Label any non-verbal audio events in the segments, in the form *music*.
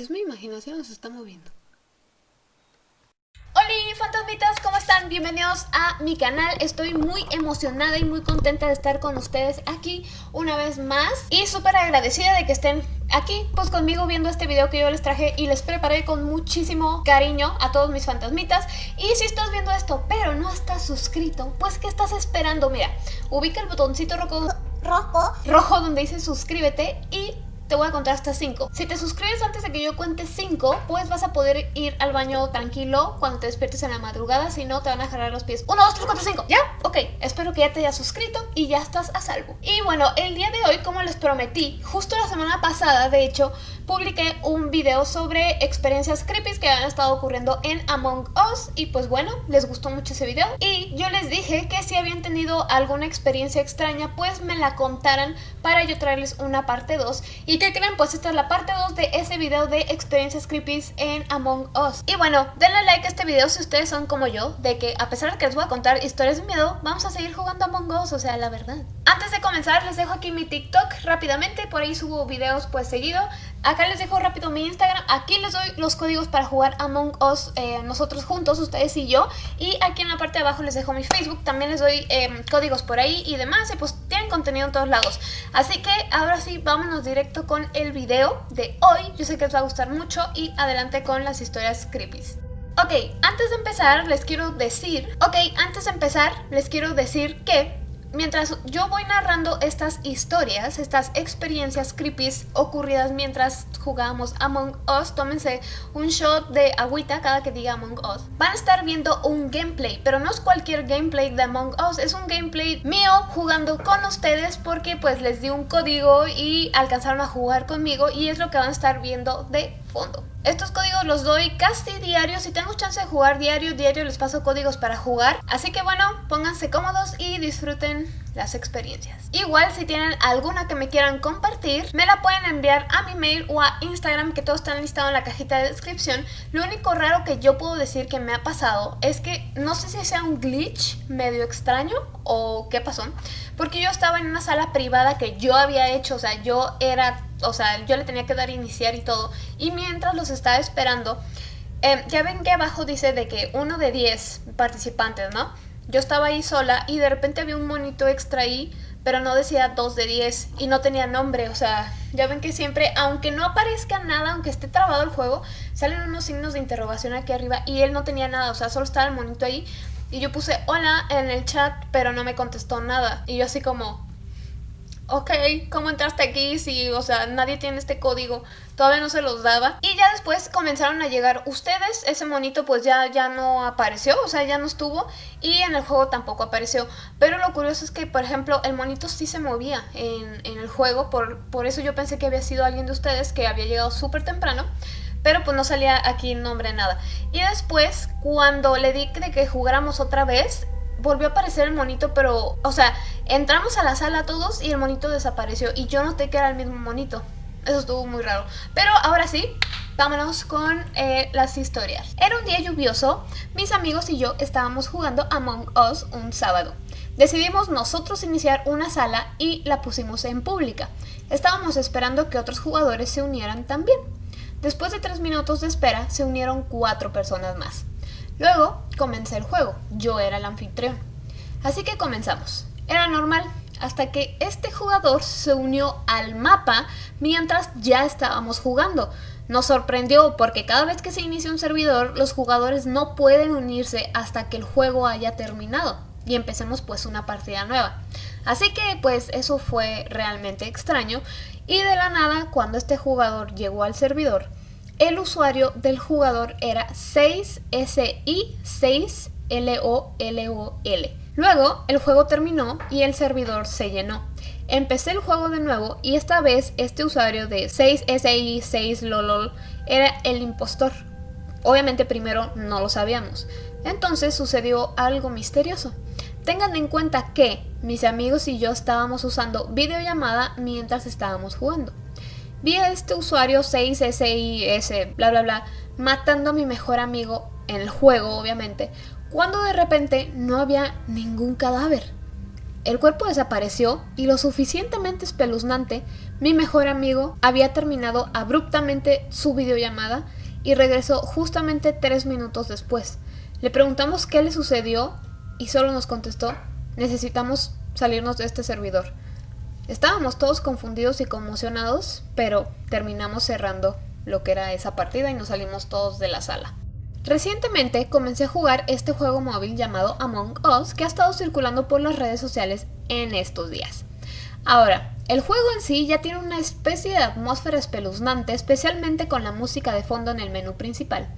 Es mi imaginación, se está moviendo. Hola fantasmitas, ¿cómo están? Bienvenidos a mi canal, estoy muy emocionada y muy contenta de estar con ustedes aquí una vez más y súper agradecida de que estén aquí pues conmigo viendo este video que yo les traje y les preparé con muchísimo cariño a todos mis fantasmitas y si estás viendo esto pero no estás suscrito, pues ¿qué estás esperando? Mira, ubica el botoncito rojo, rojo, rojo donde dice suscríbete y te voy a contar hasta 5. Si te suscribes antes de que yo cuente 5, pues vas a poder ir al baño tranquilo cuando te despiertes en la madrugada, si no te van a jalar los pies. 1, 2, 3, 4, 5, ¿ya? Ok, espero que ya te hayas suscrito y ya estás a salvo. Y bueno, el día de hoy, como les prometí, justo la semana pasada, de hecho, publiqué un video sobre experiencias creepy que han estado ocurriendo en Among Us y pues bueno, les gustó mucho ese video. Y yo les dije que si habían tenido alguna experiencia extraña pues me la contaran para yo traerles una parte 2 y que creen pues esta es la parte 2 de ese video de experiencias creepy en Among Us. Y bueno, denle like a este video si ustedes son como yo de que a pesar de que les voy a contar historias de miedo vamos a seguir jugando Among Us, o sea la verdad. Antes de comenzar les dejo aquí mi TikTok rápidamente, por ahí subo videos pues seguido Acá les dejo rápido mi Instagram, aquí les doy los códigos para jugar Among Us eh, nosotros juntos, ustedes y yo. Y aquí en la parte de abajo les dejo mi Facebook, también les doy em, códigos por ahí y demás. Y pues tienen contenido en todos lados. Así que ahora sí, vámonos directo con el video de hoy. Yo sé que les va a gustar mucho. Y adelante con las historias creepy Ok, antes de empezar les quiero decir, ok, antes de empezar les quiero decir que mientras yo voy narrando estas historias, estas experiencias creepy ocurridas mientras jugábamos Among Us, tómense un shot de agüita cada que diga Among Us. Van a estar viendo un gameplay, pero no es cualquier gameplay de Among Us, es un gameplay mío jugando con ustedes porque pues les di un código y alcanzaron a jugar conmigo y es lo que van a estar viendo de fondo. Estos códigos los doy casi diario, si tengo chance de jugar diario, diario les paso códigos para jugar. Así que bueno, pónganse cómodos y disfruten las experiencias. Igual si tienen alguna que me quieran compartir, me la pueden enviar a mi mail o a Instagram que todos están listados en la cajita de descripción. Lo único raro que yo puedo decir que me ha pasado es que no sé si sea un glitch medio extraño o qué pasó, porque yo estaba en una sala privada que yo había hecho, o sea, yo era, o sea, yo le tenía que dar iniciar y todo, y mientras los estaba esperando, eh, ya ven que abajo dice de que uno de 10 participantes, ¿no? Yo estaba ahí sola y de repente había un monito extra ahí, pero no decía 2 de 10 y no tenía nombre, o sea, ya ven que siempre, aunque no aparezca nada, aunque esté trabado el juego, salen unos signos de interrogación aquí arriba y él no tenía nada, o sea, solo estaba el monito ahí y yo puse hola en el chat, pero no me contestó nada y yo así como, ok, ¿cómo entraste aquí? Si, o sea, nadie tiene este código, todavía no se los daba. Y ya después comenzaron a llegar ustedes, ese monito pues ya, ya no apareció, o sea, ya no estuvo, y en el juego tampoco apareció. Pero lo curioso es que, por ejemplo, el monito sí se movía en, en el juego, por, por eso yo pensé que había sido alguien de ustedes que había llegado súper temprano pero pues no salía aquí nombre nada. Y después, cuando le di que jugáramos otra vez, volvió a aparecer el monito, pero, o sea, entramos a la sala todos y el monito desapareció y yo noté que era el mismo monito. Eso estuvo muy raro. Pero ahora sí, vámonos con eh, las historias. Era un día lluvioso, mis amigos y yo estábamos jugando Among Us un sábado. Decidimos nosotros iniciar una sala y la pusimos en pública. Estábamos esperando que otros jugadores se unieran también. Después de tres minutos de espera, se unieron cuatro personas más. Luego comencé el juego, yo era el anfitrión. Así que comenzamos. Era normal, hasta que este jugador se unió al mapa mientras ya estábamos jugando. Nos sorprendió porque cada vez que se inicia un servidor, los jugadores no pueden unirse hasta que el juego haya terminado y empecemos pues una partida nueva. Así que pues eso fue realmente extraño y de la nada cuando este jugador llegó al servidor, el usuario del jugador era 6SI6LOLOL. Luego el juego terminó y el servidor se llenó. Empecé el juego de nuevo y esta vez este usuario de 6SI6LOLOL era el impostor. Obviamente primero no lo sabíamos. Entonces sucedió algo misterioso. Tengan en cuenta que mis amigos y yo estábamos usando videollamada mientras estábamos jugando. Vi a este usuario 6SIS, bla bla bla, matando a mi mejor amigo en el juego, obviamente, cuando de repente no había ningún cadáver. El cuerpo desapareció y lo suficientemente espeluznante, mi mejor amigo había terminado abruptamente su videollamada y regresó justamente tres minutos después. Le preguntamos qué le sucedió y solo nos contestó, necesitamos salirnos de este servidor. Estábamos todos confundidos y conmocionados, pero terminamos cerrando lo que era esa partida y nos salimos todos de la sala. Recientemente comencé a jugar este juego móvil llamado Among Us que ha estado circulando por las redes sociales en estos días. Ahora, el juego en sí ya tiene una especie de atmósfera espeluznante, especialmente con la música de fondo en el menú principal,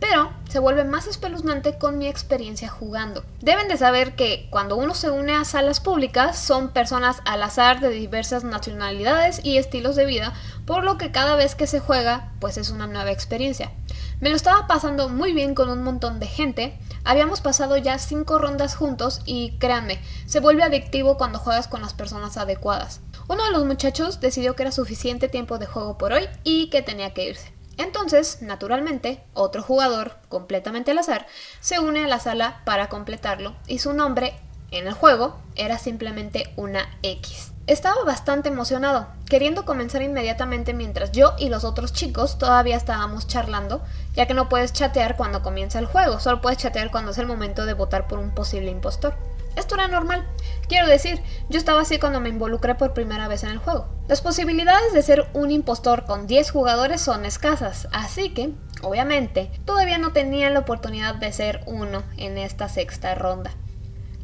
pero se vuelve más espeluznante con mi experiencia jugando. Deben de saber que cuando uno se une a salas públicas son personas al azar de diversas nacionalidades y estilos de vida, por lo que cada vez que se juega pues es una nueva experiencia. Me lo estaba pasando muy bien con un montón de gente, habíamos pasado ya 5 rondas juntos y créanme, se vuelve adictivo cuando juegas con las personas adecuadas. Uno de los muchachos decidió que era suficiente tiempo de juego por hoy y que tenía que irse. Entonces, naturalmente, otro jugador, completamente al azar, se une a la sala para completarlo y su nombre en el juego era simplemente una X. Estaba bastante emocionado, queriendo comenzar inmediatamente mientras yo y los otros chicos todavía estábamos charlando, ya que no puedes chatear cuando comienza el juego, solo puedes chatear cuando es el momento de votar por un posible impostor. Esto era normal. Quiero decir, yo estaba así cuando me involucré por primera vez en el juego. Las posibilidades de ser un impostor con 10 jugadores son escasas, así que, obviamente, todavía no tenía la oportunidad de ser uno en esta sexta ronda.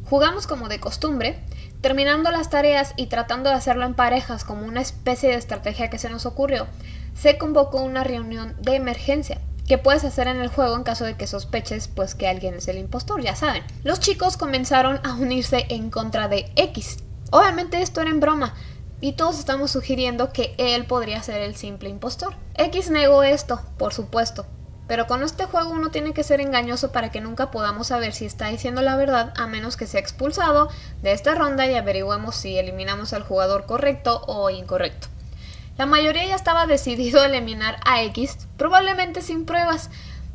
Jugamos como de costumbre, terminando las tareas y tratando de hacerlo en parejas como una especie de estrategia que se nos ocurrió, se convocó una reunión de emergencia que puedes hacer en el juego en caso de que sospeches pues que alguien es el impostor, ya saben. Los chicos comenzaron a unirse en contra de X. Obviamente esto era en broma, y todos estamos sugiriendo que él podría ser el simple impostor. X negó esto, por supuesto, pero con este juego uno tiene que ser engañoso para que nunca podamos saber si está diciendo la verdad a menos que sea expulsado de esta ronda y averiguemos si eliminamos al jugador correcto o incorrecto. La mayoría ya estaba decidido a eliminar a X, probablemente sin pruebas.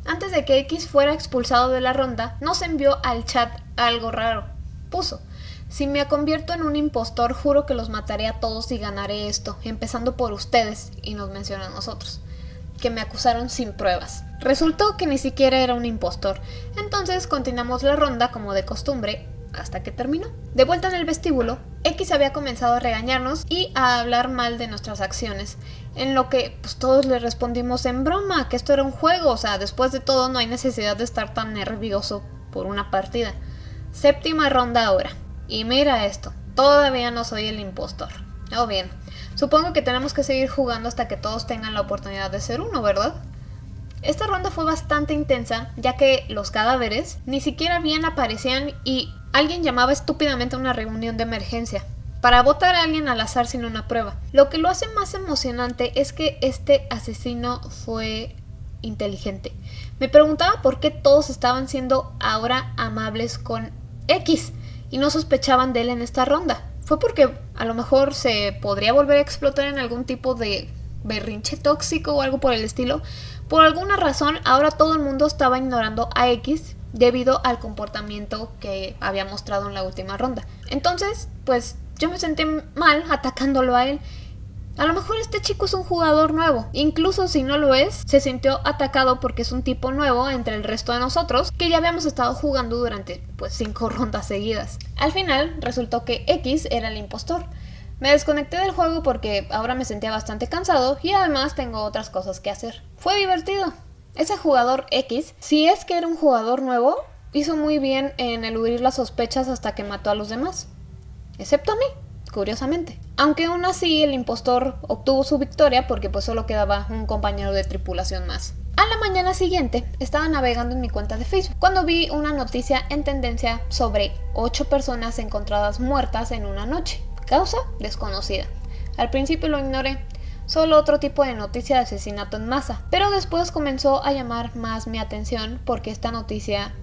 Antes de que X fuera expulsado de la ronda, nos envió al chat algo raro. Puso, si me convierto en un impostor, juro que los mataré a todos y ganaré esto, empezando por ustedes, y nos menciona a nosotros, que me acusaron sin pruebas. Resultó que ni siquiera era un impostor, entonces continuamos la ronda como de costumbre, hasta que terminó. De vuelta en el vestíbulo, X había comenzado a regañarnos y a hablar mal de nuestras acciones, en lo que pues, todos le respondimos en broma, que esto era un juego, o sea, después de todo no hay necesidad de estar tan nervioso por una partida. Séptima ronda ahora. Y mira esto, todavía no soy el impostor. Oh bien, supongo que tenemos que seguir jugando hasta que todos tengan la oportunidad de ser uno, ¿verdad? Esta ronda fue bastante intensa, ya que los cadáveres ni siquiera bien aparecían y Alguien llamaba estúpidamente a una reunión de emergencia para votar a alguien al azar sin una prueba. Lo que lo hace más emocionante es que este asesino fue inteligente. Me preguntaba por qué todos estaban siendo ahora amables con X y no sospechaban de él en esta ronda. Fue porque a lo mejor se podría volver a explotar en algún tipo de berrinche tóxico o algo por el estilo. Por alguna razón ahora todo el mundo estaba ignorando a X debido al comportamiento que había mostrado en la última ronda. Entonces, pues yo me sentí mal atacándolo a él. A lo mejor este chico es un jugador nuevo, incluso si no lo es, se sintió atacado porque es un tipo nuevo entre el resto de nosotros que ya habíamos estado jugando durante pues cinco *laughs* rondas seguidas. Al final resultó que X era el impostor. Me desconecté del juego porque ahora me sentía bastante cansado y además tengo otras cosas que hacer. Fue divertido, ese jugador X, si es que era un jugador nuevo, hizo muy bien en eludir las sospechas hasta que mató a los demás. Excepto a mí, curiosamente. Aunque aún así el impostor obtuvo su victoria porque pues solo quedaba un compañero de tripulación más. A la mañana siguiente estaba navegando en mi cuenta de Facebook cuando vi una noticia en tendencia sobre 8 personas encontradas muertas en una noche. Causa desconocida. Al principio lo ignoré, solo otro tipo de noticia de asesinato en masa. Pero después comenzó a llamar más mi atención porque esta noticia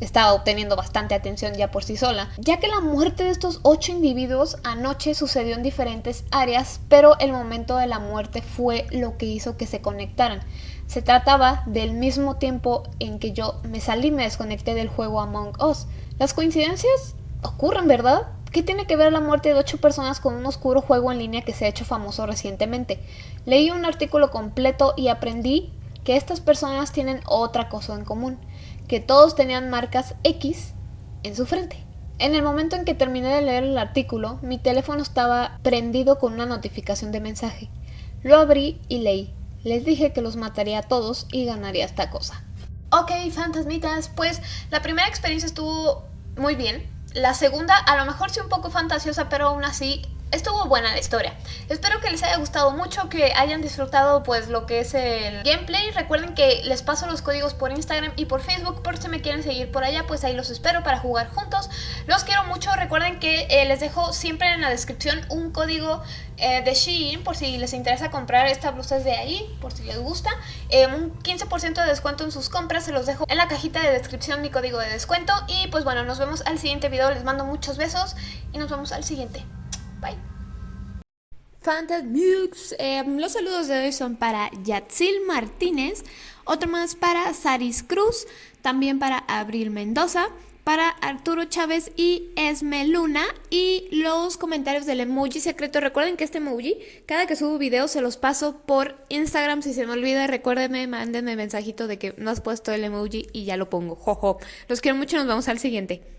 estaba obteniendo bastante atención ya por sí sola, ya que la muerte de estos ocho individuos anoche sucedió en diferentes áreas, pero el momento de la muerte fue lo que hizo que se conectaran. Se trataba del mismo tiempo en que yo me salí y me desconecté del juego Among Us. Las coincidencias ocurren, ¿verdad? ¿Qué tiene que ver la muerte de ocho personas con un oscuro juego en línea que se ha hecho famoso recientemente? Leí un artículo completo y aprendí que estas personas tienen otra cosa en común, que todos tenían marcas X en su frente. En el momento en que terminé de leer el artículo, mi teléfono estaba prendido con una notificación de mensaje. Lo abrí y leí. Les dije que los mataría a todos y ganaría esta cosa. Ok, fantasmitas, pues la primera experiencia estuvo muy bien. La segunda, a lo mejor sí un poco fantasiosa, pero aún así estuvo buena la historia. Espero que les haya gustado mucho, que hayan disfrutado pues lo que es el gameplay. Recuerden que les paso los códigos por Instagram y por Facebook, por si me quieren seguir por allá, pues ahí los espero para jugar juntos. Los quiero mucho, recuerden que eh, les dejo siempre en la descripción un código eh, de Shein por si les interesa comprar esta blusa de ahí, por si les gusta. Eh, un 15% de descuento en sus compras, se los dejo en la cajita de descripción mi código de descuento. Y pues bueno, nos vemos al siguiente video, les mando muchos besos y nos vemos al siguiente. Bye. Fantasmux. Eh, los saludos de hoy son para Yatsil Martínez, otro más para Saris Cruz, también para Abril Mendoza, para Arturo Chávez y Esme Luna y los comentarios del emoji secreto. Recuerden que este emoji, cada que subo videos se los paso por Instagram. Si se me olvida, recuérdenme, mándenme mensajito de que no has puesto el emoji y ya lo pongo. Jojo. Los quiero mucho, nos vemos al siguiente.